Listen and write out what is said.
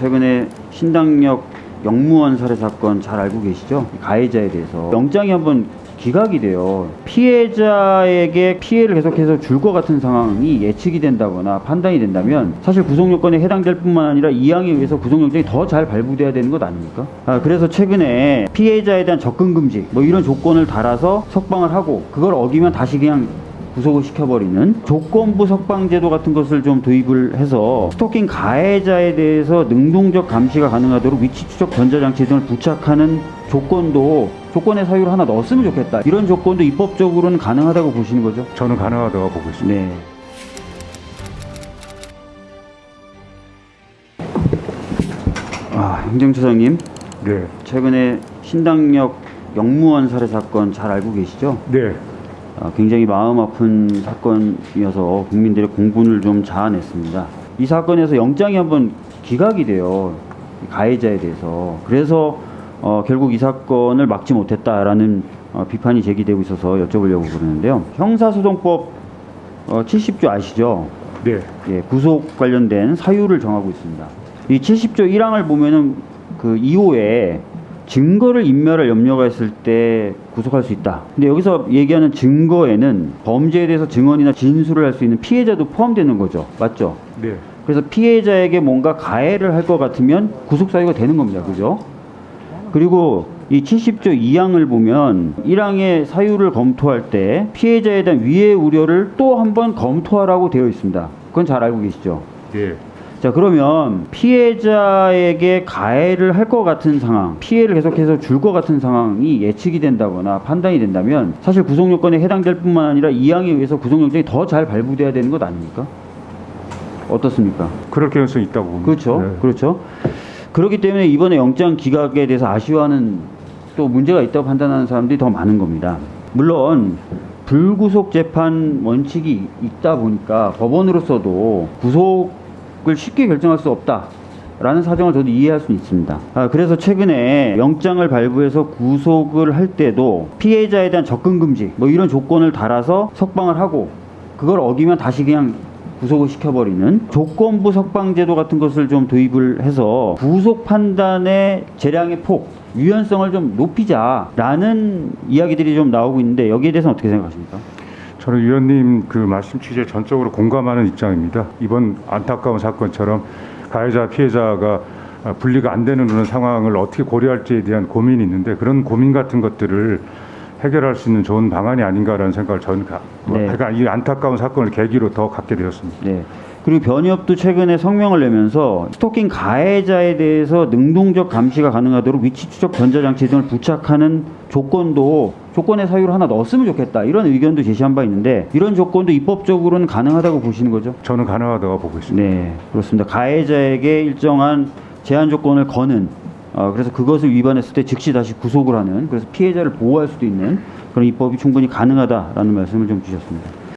최근에 신당역 영무원 살해 사건 잘 알고 계시죠? 가해자에 대해서 영장이 한번 기각이 돼요. 피해자에게 피해를 계속해서 줄 것 같은 상황이 예측이 된다거나 판단이 된다면 사실 구속 요건에 해당될 뿐만 아니라 이항에 의해서 구속 영장이 더 잘 발부돼야 되는 것 아닙니까? 아, 그래서 최근에 피해자에 대한 접근 금지 뭐 이런 조건을 달아서 석방을 하고 그걸 어기면 다시 그냥 구속을 시켜버리는 조건부 석방제도 같은 것을 좀 도입을 해서 스토킹 가해자에 대해서 능동적 감시가 가능하도록 위치 추적 전자장치 등을 부착하는 조건도 조건의 사유를 하나 넣었으면 좋겠다. 이런 조건도 입법적으로는 가능하다고 보시는 거죠? 저는 가능하다고 보고 있습니다. 네. 아, 행정처장님, 네. 최근에 신당역 영무원 살해 사건 잘 알고 계시죠? 네. 아, 굉장히 마음 아픈 사건이어서 국민들의 공분을 좀 자아냈습니다. 이 사건에서 영장이 한번 기각이 돼요. 이 가해자에 대해서. 그래서 어, 결국 이 사건을 막지 못했다라는 어, 비판이 제기되고 있어서 여쭤보려고 그러는데요. 형사소송법 어, 70조 아시죠? 네. 예, 구속 관련된 사유를 정하고 있습니다. 이 70조 1항을 보면은 그 2호에 증거를 인멸할 염려가 있을 때 구속할 수 있다. 근데 여기서 얘기하는 증거에는 범죄에 대해서 증언이나 진술을 할 수 있는 피해자도 포함되는 거죠. 맞죠? 네. 그래서 피해자에게 뭔가 가해를 할 것 같으면 구속 사유가 되는 겁니다. 그죠? 그리고 이 70조 2항을 보면 1항의 사유를 검토할 때 피해자에 대한 위해 우려를 또 한번 검토하라고 되어 있습니다. 그건 잘 알고 계시죠? 네. 자 그러면 피해자에게 가해를 할 것 같은 상황, 피해를 계속해서 줄 것 같은 상황이 예측이 된다거나 판단이 된다면 사실 구속 요건에 해당될 뿐만 아니라 이항에 의해서 구속 영장이 더 잘 발부돼야 되는 것 아닙니까? 어떻습니까? 그럴 가능성이 있다고 봅니다. 그렇죠. 네. 그렇죠. 그렇기 때문에 이번에 영장 기각에 대해서 아쉬워하는 또 문제가 있다고 판단하는 사람들이 더 많은 겁니다. 물론 불구속 재판 원칙이 있다 보니까 법원으로서도 구속 을 쉽게 결정할 수 없다. 라는 사정을 저도 이해할 수 있습니다. 아, 그래서 최근에 영장을 발부해서 구속을 할 때도 피해자에 대한 접근 금지 뭐 이런 조건을 달아서 석방을 하고 그걸 어기면 다시 그냥 구속을 시켜버리는 조건부 석방제도 같은 것을 좀 도입을 해서 구속 판단의 재량의 폭, 유연성을 좀 높이자라는 이야기들이 좀 나오고 있는데 여기에 대해서는 어떻게 생각하십니까? 저는 위원님 그 말씀 취지에 전적으로 공감하는 입장입니다. 이번 안타까운 사건처럼 가해자 피해자가 아, 분리가 안 되는 그런 상황을 어떻게 고려할지에 대한 고민이 있는데 그런 고민 같은 것들을 해결할 수 있는 좋은 방안이 아닌가라는 생각을 저는 가, 네. 그러니까 이 안타까운 사건을 계기로 더 갖게 되었습니다. 네. 그리고 변협도 최근에 성명을 내면서 스토킹 가해자에 대해서 능동적 감시가 가능하도록 위치 추적 전자장치 등을 부착하는 조건도 조건의 사유를 하나 넣었으면 좋겠다 이런 의견도 제시한 바 있는데 이런 조건도 입법적으로는 가능하다고 보시는 거죠? 저는 가능하다고 보고 있습니다. 네, 그렇습니다. 가해자에게 일정한 제한 조건을 거는 어, 그래서 그것을 위반했을 때 즉시 다시 구속을 하는 그래서 피해자를 보호할 수도 있는 그런 입법이 충분히 가능하다라는 말씀을 좀 주셨습니다.